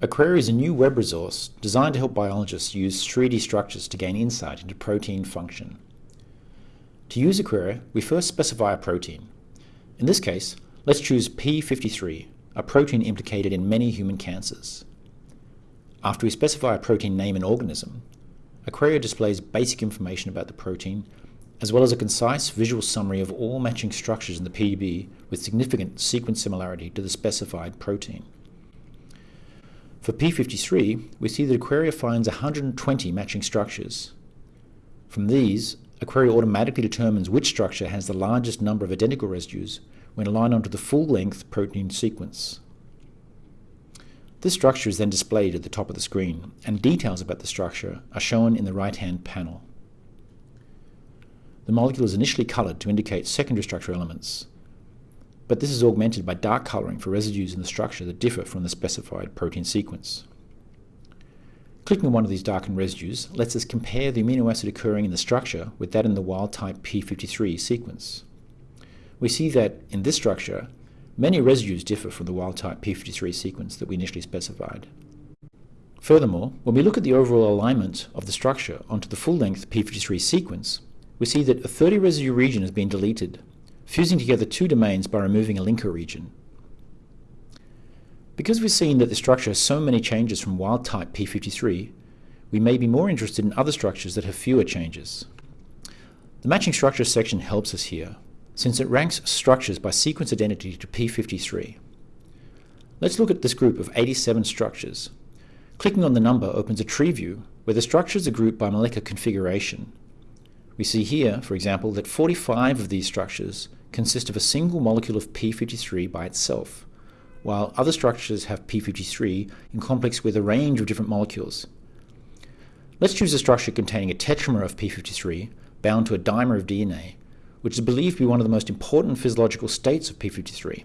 Aquaria is a new web resource designed to help biologists use 3D structures to gain insight into protein function. To use Aquaria, we first specify a protein. In this case, let's choose P53, a protein implicated in many human cancers. After we specify a protein name and organism, Aquaria displays basic information about the protein, as well as a concise visual summary of all matching structures in the PDB with significant sequence similarity to the specified protein. For P53, we see that Aquaria finds 120 matching structures. From these, Aquaria automatically determines which structure has the largest number of identical residues when aligned onto the full-length protein sequence. This structure is then displayed at the top of the screen, and details about the structure are shown in the right-hand panel. The molecule is initially colored to indicate secondary structure elements, but this is augmented by dark coloring for residues in the structure that differ from the specified protein sequence. Clicking on one of these darkened residues lets us compare the amino acid occurring in the structure with that in the wild-type p53 sequence. We see that, in this structure, many residues differ from the wild-type p53 sequence that we initially specified. Furthermore, when we look at the overall alignment of the structure onto the full-length p53 sequence, we see that a 30 residue region has been deleted fusing together two domains by removing a linker region. Because we've seen that the structure has so many changes from wild-type p53, we may be more interested in other structures that have fewer changes. The matching structures section helps us here, since it ranks structures by sequence identity to p53. Let's look at this group of 87 structures. Clicking on the number opens a tree view where the structures are grouped by molecular configuration. We see here, for example, that 45 of these structures consist of a single molecule of p53 by itself, while other structures have p53 in complex with a range of different molecules. Let's choose a structure containing a tetramer of p53 bound to a dimer of DNA, which is believed to be one of the most important physiological states of p53.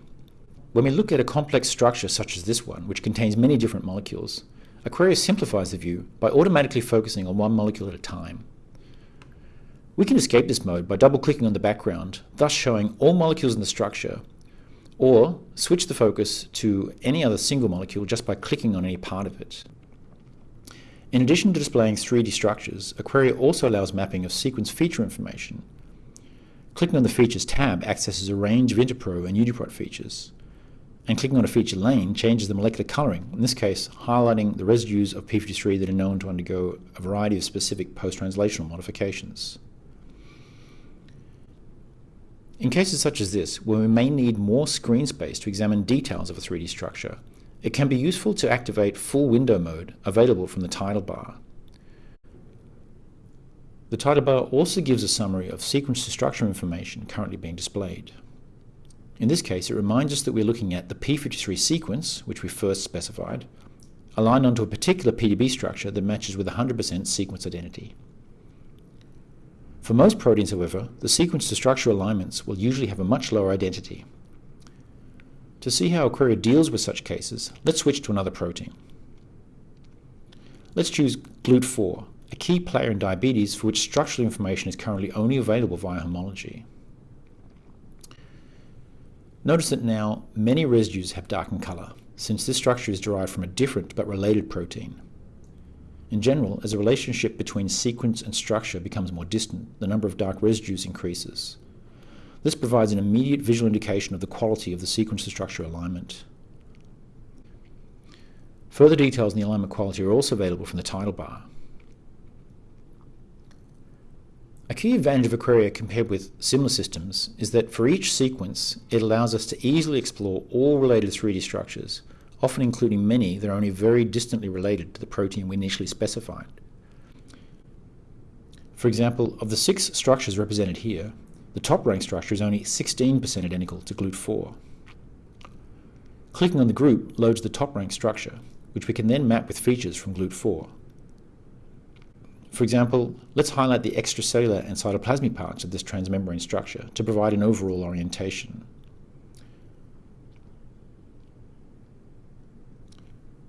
When we look at a complex structure such as this one, which contains many different molecules, Aquaria simplifies the view by automatically focusing on one molecule at a time. We can escape this mode by double-clicking on the background, thus showing all molecules in the structure, or switch the focus to any other single molecule just by clicking on any part of it. In addition to displaying 3D structures, Aquaria also allows mapping of sequence feature information. Clicking on the Features tab accesses a range of InterPro and UniProt features, and clicking on a feature lane changes the molecular coloring, in this case highlighting the residues of p53 that are known to undergo a variety of specific post-translational modifications. In cases such as this, where we may need more screen space to examine details of a 3D structure, it can be useful to activate full window mode available from the title bar. The title bar also gives a summary of sequence to structure information currently being displayed. In this case, it reminds us that we're looking at the p53 sequence, which we first specified, aligned onto a particular PDB structure that matches with 100% sequence identity. For most proteins, however, the sequence to structure alignments will usually have a much lower identity. To see how Aquaria deals with such cases, let's switch to another protein. Let's choose GLUT4, a key player in diabetes for which structural information is currently only available via homology. Notice that now many residues have darkened color, since this structure is derived from a different but related protein. In general, as the relationship between sequence and structure becomes more distant, the number of dark residues increases. This provides an immediate visual indication of the quality of the sequence-to-structure alignment. Further details on the alignment quality are also available from the title bar. A key advantage of Aquaria compared with similar systems is that for each sequence, it allows us to easily explore all related 3D structures, often including many that are only very distantly related to the protein we initially specified. For example, of the six structures represented here, the top-ranked structure is only 16% identical to GLUT4. Clicking on the group loads the top-ranked structure, which we can then map with features from GLUT4. For example, let's highlight the extracellular and cytoplasmic parts of this transmembrane structure to provide an overall orientation.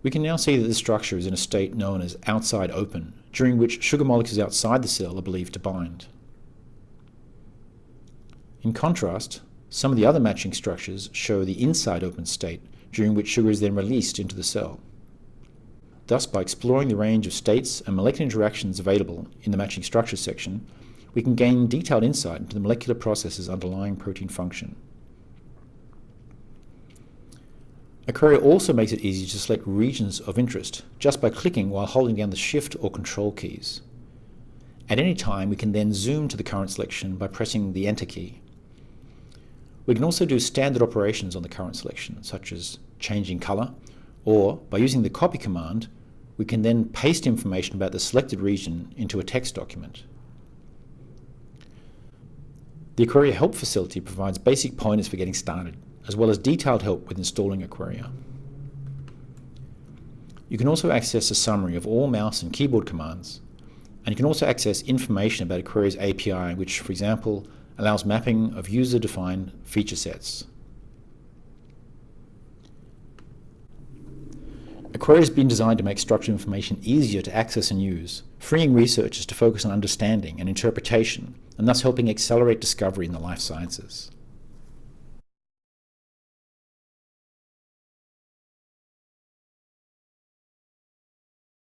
We can now see that the structure is in a state known as outside open, during which sugar molecules outside the cell are believed to bind. In contrast, some of the other matching structures show the inside open state, during which sugar is then released into the cell. Thus, by exploring the range of states and molecular interactions available in the matching structures section, we can gain detailed insight into the molecular processes underlying protein function. Aquaria also makes it easy to select regions of interest just by clicking while holding down the Shift or Control keys. At any time, we can then zoom to the current selection by pressing the Enter key. We can also do standard operations on the current selection, such as changing color, or by using the copy command, we can then paste information about the selected region into a text document. The Aquaria Help Facility provides basic pointers for getting started, as well as detailed help with installing Aquaria. You can also access a summary of all mouse and keyboard commands, and you can also access information about Aquaria's API, which, for example, allows mapping of user-defined feature sets. Aquaria has been designed to make structured information easier to access and use, freeing researchers to focus on understanding and interpretation, and thus helping accelerate discovery in the life sciences.